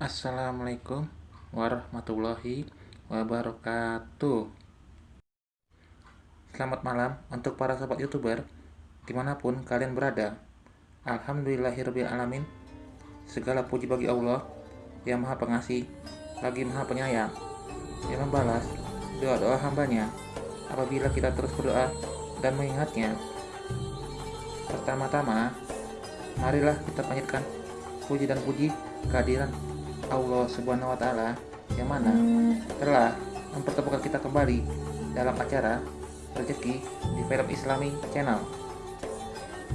Assalamualaikum warahmatullahi wabarakatuh. Selamat malam untuk para sobat youtuber di mana pun kalian berada. Alhamdulillahirrahmanirrahim Segala puji bagi Allah yang maha pengasih lagi maha penyayang Yang membalas doa-doa hambanya apabila kita terus berdoa dan mengingatnya. Pertama-tama marilah kita panjatkan puji dan puji kehadiran Allah Subhanahu wa taala yang mana telah mempertemukan kita kembali dalam acara rezeki di film Islami Channel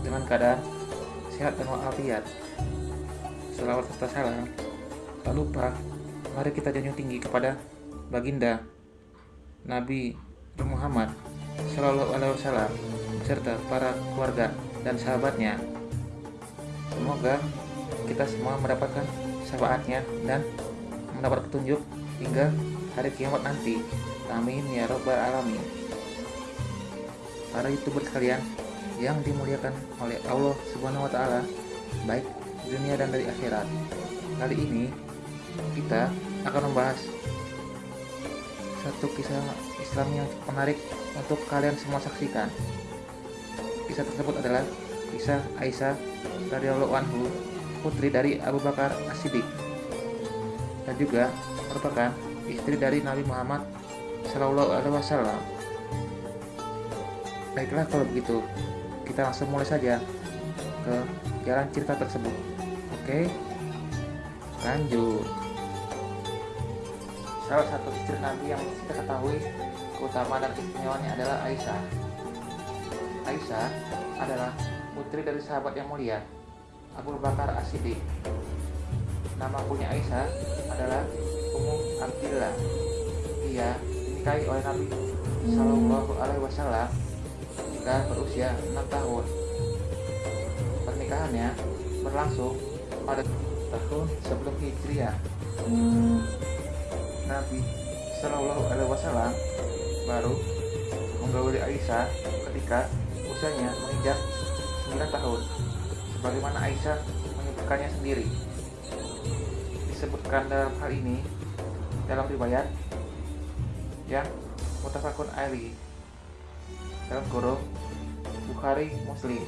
dengan keadaan sehat dan walafiat. Selawat serta salam tak lupa mari kita junjung tinggi kepada baginda Nabi Muhammad Shallallahu Alaihi Wasallam serta para keluarga dan sahabatnya. Semoga kita semua mendapatkan syafaatnya dan mendapat petunjuk hingga hari kiamat nanti. Amin ya robbal alamin. Para youtuber sekalian yang dimuliakan oleh Allah Subhanahu wa taala, baik dunia dan dari akhirat. Kali ini kita akan membahas satu kisah Islam yang menarik untuk kalian semua saksikan. Kisah tersebut adalah kisah Aisyah radhiyallahu anhu putri dari Abu Bakar As-Siddiq dan juga merupakan istri dari Nabi Muhammad Shallallahu Alaihi Wasallam. Baiklah kalau begitu, kita langsung mulai saja ke jalan cerita tersebut. Oke, lanjut. Salah satu istri Nabi yang kita ketahui keutamaan dan istimewanya adalah Aisyah. Aisyah adalah putri dari sahabat yang mulia Abu Bakar As-Siddiq. Nama punya Aisyah adalah Ummu Abdillah. Ia dinikahi oleh Nabi Shallallahu Alaihi Wasallam jika berusia 6 tahun. Pernikahannya berlangsung pada tahun sebelum Hijriah. Nabi Shallallahu Alaihi Wasallam baru menggauli Aisyah ketika usianya menginjak 9 tahun sebagaimana Aisyah menyebutkannya sendiri. Disebutkan dalam hal ini dalam riwayat yang mutafakun Ali dalam kurung Bukhari Muslim.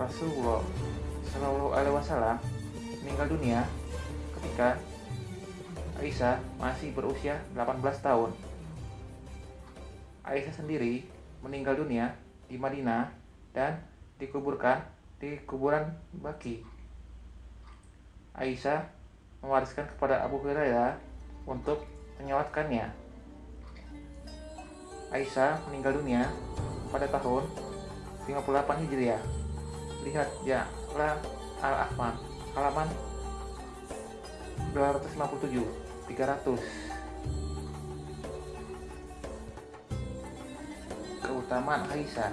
Rasulullah Shallallahu Alaihi Wasallam meninggal dunia ketika Aisyah masih berusia 18 tahun. Aisyah sendiri meninggal dunia di Madinah dan dikuburkan di kuburan Baki. Aisyah mewariskan kepada Abu Hurairah untuk menyewatkannya. Aisyah meninggal dunia pada tahun 58 Hijriah. Lihat ya, la Al-Ahmad halaman 257 300 keutamaan Aisyah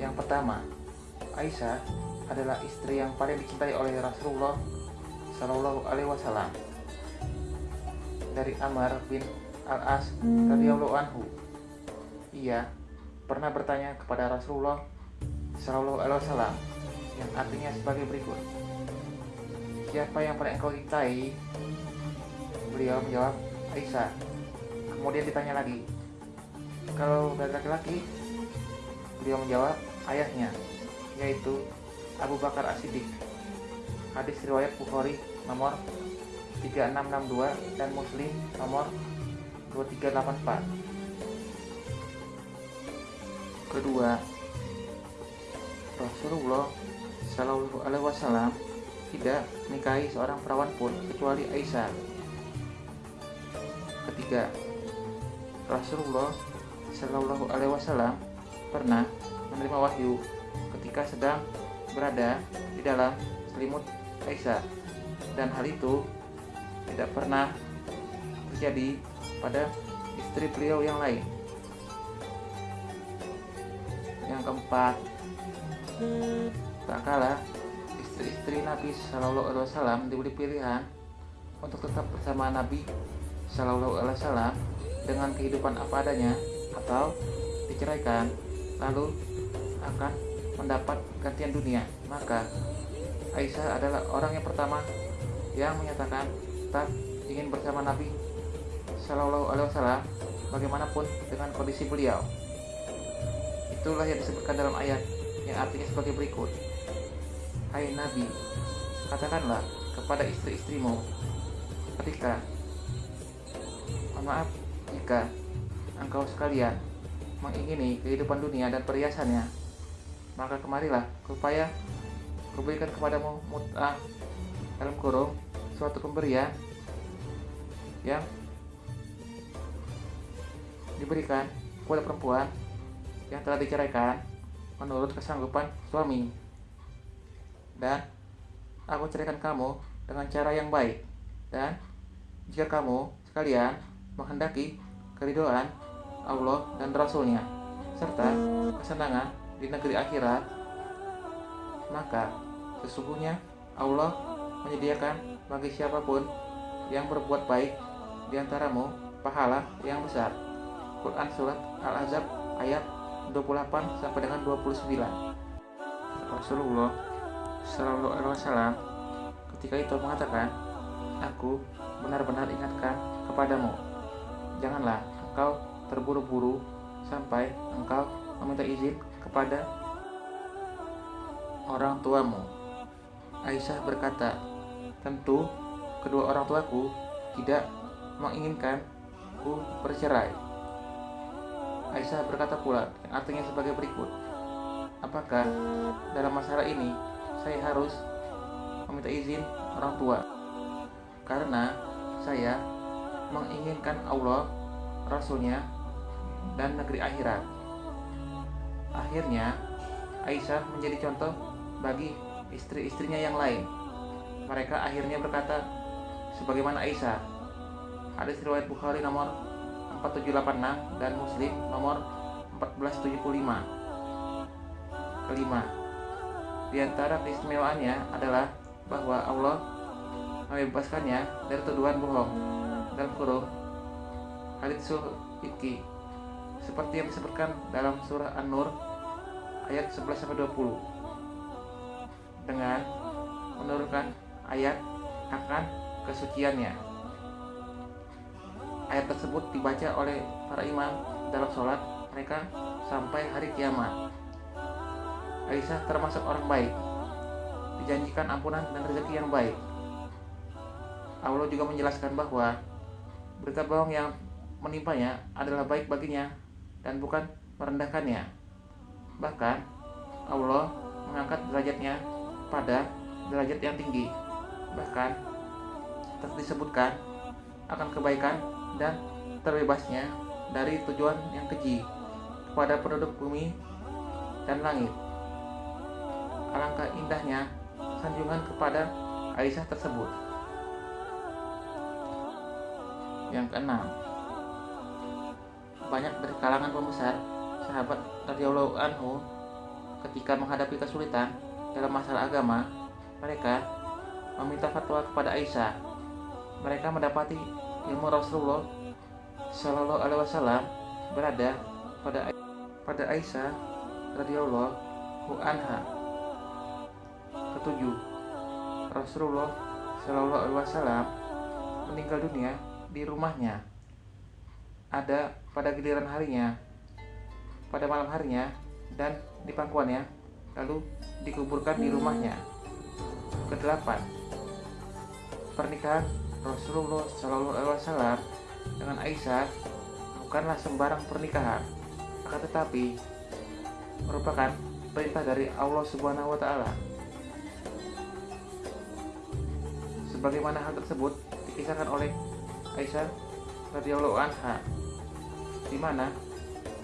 yang pertama Aisyah adalah istri yang paling dicintai oleh Rasulullah Shallallahu Alaihi Wasallam. Dari Amr bin Al As radhiyallahu anhu, ia pernah bertanya kepada Rasulullah Shallallahu Alaihi Wasallam yang artinya sebagai berikut: Siapa yang paling engkau cintai? Beliau menjawab Aisyah. Kemudian ditanya lagi, kalau dari laki-laki, beliau menjawab ayahnya yaitu Abu Bakar As-Siddiq. Hadis riwayat Bukhari nomor 3662 dan Muslim nomor 2384. Kedua, Rasulullah Shallallahu Alaihi Wasallam tidak menikahi seorang perawan pun kecuali Aisyah. Ketiga, Rasulullah Shallallahu Alaihi Wasallam pernah menerima wahyu ketika sedang berada di dalam selimut Aisyah dan hal itu tidak pernah terjadi pada istri beliau yang lain. Yang keempat, tak kalah istri-istri Nabi Shallallahu Alaihi Wasallam diberi pilihan untuk tetap bersama Nabi Shallallahu Alaihi Wasallam dengan kehidupan apa adanya atau diceraikan lalu akan mendapat gantian dunia maka Aisyah adalah orang yang pertama yang menyatakan tak ingin bersama Nabi Shallallahu Alaihi Wasallam bagaimanapun dengan kondisi beliau. Itulah yang disebutkan dalam ayat yang artinya sebagai berikut. Hai Nabi, katakanlah kepada istri-istrimu ketika maaf jika engkau sekalian mengingini kehidupan dunia dan perhiasannya maka kemarilah supaya kuberikan kepadamu mut'ah dalam kurung suatu pemberian yang diberikan kepada perempuan yang telah diceraikan menurut kesanggupan suami. Dan aku ceraikan kamu dengan cara yang baik. Dan jika kamu sekalian menghendaki keridoan Allah dan Rasulnya serta kesenangan di negeri akhirat maka sesungguhnya Allah menyediakan bagi siapa pun yang berbuat baik di antaramu pahala yang besar. Quran surat Al-Ahzab ayat 28 sampai dengan 29. Rasulullah Shallallahu Alaihi Wasallam ketika itu mengatakan, aku benar-benar ingatkan kepadamu, janganlah engkau terburu-buru sampai engkau meminta izin kepada orang tuamu. Aisyah berkata, tentu kedua orang tuaku tidak menginginkan ku bercerai. Aisyah berkata pula artinya sebagai berikut. Apakah dalam masalah ini saya harus meminta izin orang tua? Karena saya menginginkan Allah, Rasulnya, dan negeri akhirat. Akhirnya, Aisyah menjadi contoh bagi istri-istrinya yang lain. Mereka akhirnya berkata, sebagaimana Aisyah. Hadis riwayat Bukhari nomor 4786 dan Muslim nomor 1475. Kelima, di antara keistimewaannya adalah bahwa Allah membebaskannya dari tuduhan bohong dan kurung hadits iki seperti yang disebutkan dalam surah An-Nur ayat 11 20 dengan menurunkan ayat akan kesuciannya. Ayat tersebut dibaca oleh para imam dalam sholat mereka sampai hari kiamat. Aisyah termasuk orang baik, dijanjikan ampunan dan rezeki yang baik. Allah juga menjelaskan bahwa berita bohong yang menimpanya adalah baik baginya dan bukan merendahkannya. Bahkan Allah mengangkat derajatnya pada derajat yang tinggi. Bahkan disebutkan akan kebaikan dan terbebasnya dari tujuan yang keji kepada penduduk bumi dan langit. Alangkah indahnya sanjungan kepada Aisyah tersebut. Yang keenam, banyak dari kalangan pembesar sahabat radhiyallahu anhu ketika menghadapi kesulitan dalam masalah agama, mereka meminta fatwa kepada Aisyah. Mereka mendapati ilmu Rasulullah Shallallahu Alaihi Wasallam berada pada pada Aisyah radhiyallahu anha. Ketujuh, Rasulullah Shallallahu Alaihi Wasallam meninggal dunia di rumahnya. Ada pada giliran harinya, pada malam harinya, dan di pangkuannya, lalu dikuburkan di rumahnya. Kedelapan, pernikahan Rasulullah Shallallahu Alaihi Wasallam dengan Aisyah bukanlah sembarang pernikahan, akan tetapi merupakan perintah dari Allah Subhanahu Wa Taala. Sebagaimana hal tersebut dikisahkan oleh Aisyah radhiyallahu anha, di mana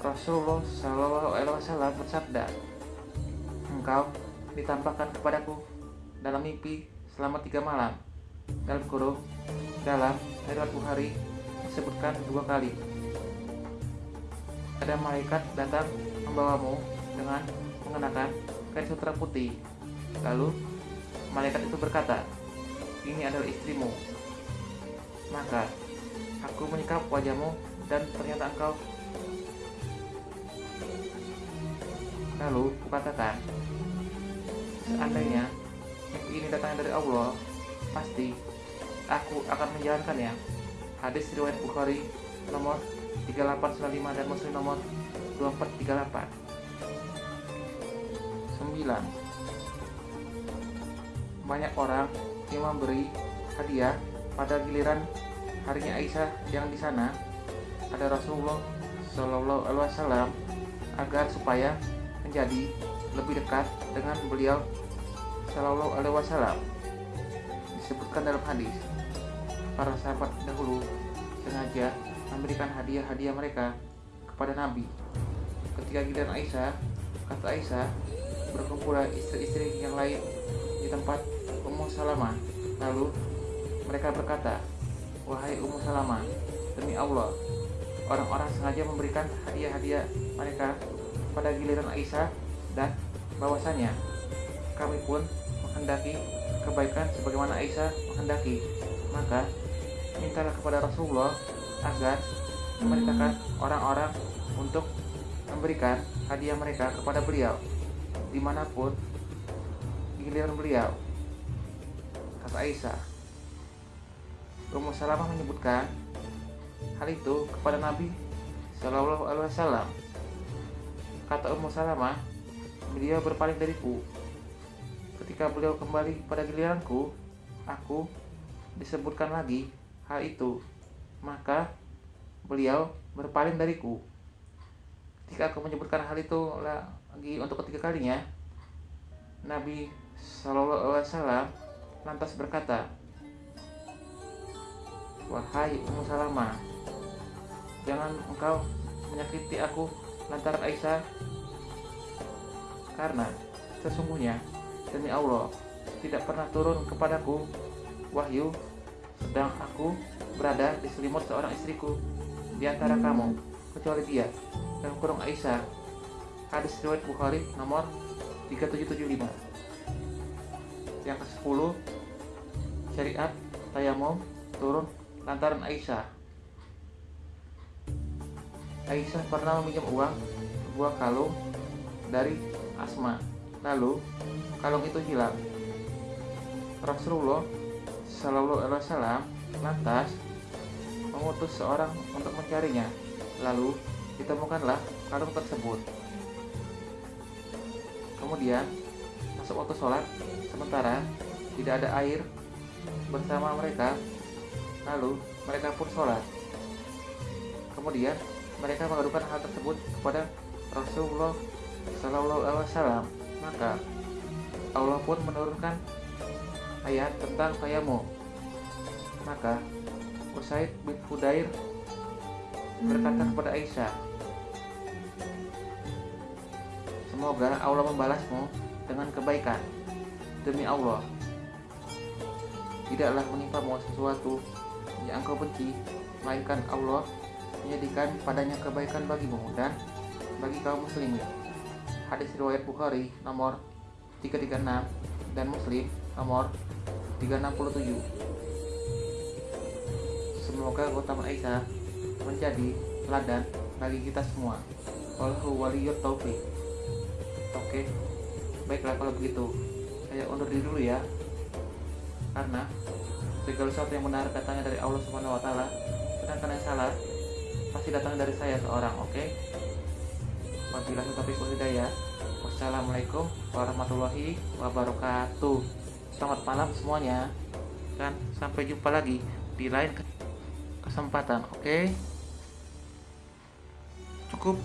Rasulullah Shallallahu Alaihi Wasallam bersabda, engkau ditampakkan kepadaku dalam mimpi selama tiga malam. Dalam kurung, dalam riwayat Bukhari disebutkan dua kali. Ada malaikat datang membawamu dengan mengenakan kain sutra putih. Lalu malaikat itu berkata, ini adalah istrimu. Maka aku menyikap wajahmu dan ternyata engkau Lalu kukatakan, seandainya ini datangnya dari Allah, pasti aku akan menjalankannya. Hadis riwayat Bukhari nomor 3895 dan Muslim nomor 2438. 9. Banyak orang yang memberi hadiah pada giliran harinya Aisyah yang di sana ada Rasulullah Shallallahu Alaihi Wasallam agar supaya menjadi lebih dekat dengan beliau Shallallahu Alaihi Wasallam. Disebutkan dalam hadis para sahabat dahulu sengaja memberikan hadiah-hadiah mereka kepada Nabi. Ketika giliran Aisyah kata Aisyah berkumpullah istri-istri yang lain di tempat Ummu Salamah. Lalu mereka berkata wahai Ummu Salamah demi Allah orang-orang sengaja memberikan hadiah-hadiah mereka pada giliran Aisyah dan bahwasanya kami pun menghendaki kebaikan sebagaimana Aisyah menghendaki maka mintalah kepada Rasulullah agar memerintahkan orang-orang untuk memberikan hadiah mereka kepada beliau di mana pun giliran beliau kata Aisyah Ummu Salamah menyebutkan hal itu kepada Nabi Shallallahu Alaihi Wasallam. Kata Ummu Salamah, beliau berpaling dariku. Ketika beliau kembali pada giliranku, aku disebutkan lagi hal itu. Maka beliau berpaling dariku. Ketika aku menyebutkan hal itu lagi untuk ketiga kalinya, Nabi Shallallahu Alaihi Wasallam lantas berkata, Wahai Ummu Salamah, jangan engkau menyakiti aku lantaran Aisyah karena sesungguhnya demi Allah tidak pernah turun kepadaku wahyu sedang aku berada di selimut seorang istriku di antara kamu kecuali dia. Dan kurung Aisyah hadis riwayat Bukhari nomor 3775 yang ke-10 syariat tayamum turun lantaran Aisyah Aisyah pernah meminjam uang sebuah kalung dari Asma. Lalu kalung itu hilang. Rasulullah Shallallahu Alaihi Wasallam lantas mengutus seorang untuk mencarinya. Lalu ditemukanlah kalung tersebut. Kemudian masuk waktu sholat, sementara tidak ada air bersama mereka. Lalu mereka pun sholat. Kemudian mereka mengadukan hal tersebut kepada Rasulullah Shallallahu Alaihi Wasallam. Maka Allah pun menurunkan ayat tentang tayamu maka Usaid bin Fudair berkata kepada Aisyah Semoga Allah membalasmu dengan kebaikan. Demi Allah Tidaklah menimpamu sesuatu yang engkau benci Melainkan Allah menjadikan padanya kebaikan bagimu dan bagi kaum muslimin. Hadis riwayat Bukhari nomor 336 dan Muslim nomor 367. Semoga keutamaan Aisyah menjadi teladan bagi kita semua. Wallahu waliyut taufik. Oke, baiklah kalau begitu. Saya undur diri dulu ya. Karena segala sesuatu yang benar datangnya dari Allah Subhanahu wa taala, sedangkan yang salah pasti datang dari saya seorang oke okay? wabillahi taufiq hidayah wassalamualaikum warahmatullahi wabarakatuh selamat malam semuanya dan sampai jumpa lagi di lain kesempatan oke okay? cukup